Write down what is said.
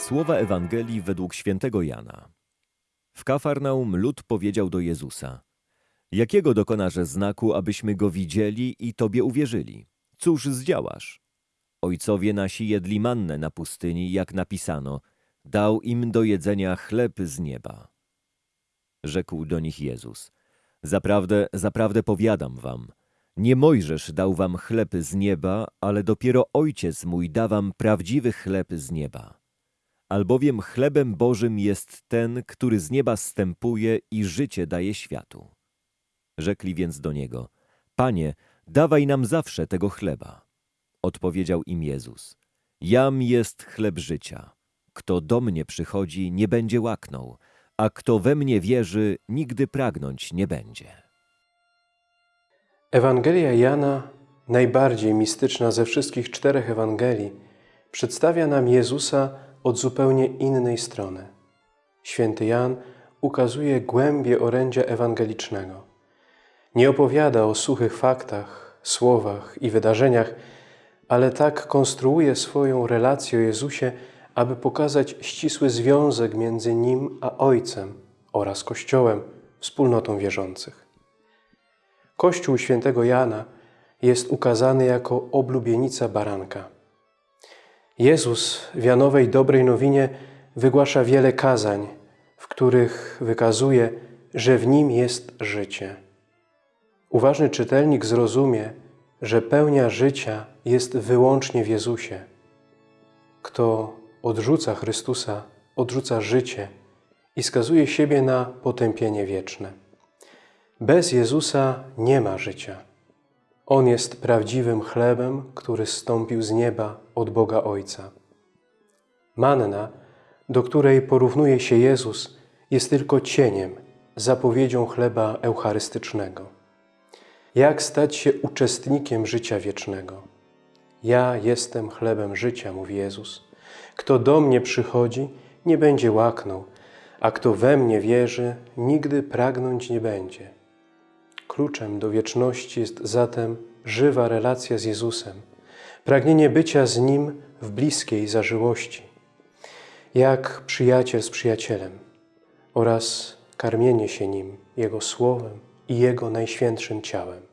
Słowa Ewangelii według świętego Jana. W Kafarnaum lud powiedział do Jezusa: Jakiego dokonasz znaku, abyśmy go widzieli i tobie uwierzyli? Cóż zdziałasz? Ojcowie nasi jedli mannę na pustyni, jak napisano: Dał im do jedzenia chleb z nieba. Rzekł do nich Jezus: Zaprawdę, zaprawdę powiadam wam, nie Mojżesz dał wam chleb z nieba, ale dopiero Ojciec mój da wam prawdziwy chleb z nieba. Albowiem chlebem Bożym jest ten, który z nieba stępuje i życie daje światu. Rzekli więc do niego: Panie, dawaj nam zawsze tego chleba. Odpowiedział im Jezus: Jam jest chleb życia. Kto do mnie przychodzi, nie będzie łaknął, a kto we mnie wierzy, nigdy pragnąć nie będzie. Ewangelia Jana, najbardziej mistyczna ze wszystkich czterech Ewangelii, przedstawia nam Jezusa od zupełnie innej strony. Święty Jan ukazuje głębie orędzia ewangelicznego. Nie opowiada o suchych faktach, słowach i wydarzeniach, ale tak konstruuje swoją relację o Jezusie, aby pokazać ścisły związek między Nim a Ojcem oraz Kościołem, wspólnotą wierzących. Kościół świętego Jana jest ukazany jako oblubienica baranka. Jezus w Janowej Dobrej Nowinie wygłasza wiele kazań, w których wykazuje, że w Nim jest życie. Uważny czytelnik zrozumie, że pełnia życia jest wyłącznie w Jezusie. Kto odrzuca Chrystusa, odrzuca życie i skazuje siebie na potępienie wieczne. Bez Jezusa nie ma życia. On jest prawdziwym chlebem, który zstąpił z nieba od Boga Ojca. Manna, do której porównuje się Jezus, jest tylko cieniem, zapowiedzią chleba eucharystycznego. Jak stać się uczestnikiem życia wiecznego? Ja jestem chlebem życia, mówi Jezus. Kto do mnie przychodzi, nie będzie łaknął, a kto we mnie wierzy, nigdy pragnąć nie będzie. Kluczem do wieczności jest zatem żywa relacja z Jezusem, pragnienie bycia z Nim w bliskiej zażyłości, jak przyjaciel z przyjacielem oraz karmienie się Nim, Jego Słowem i Jego najświętszym ciałem.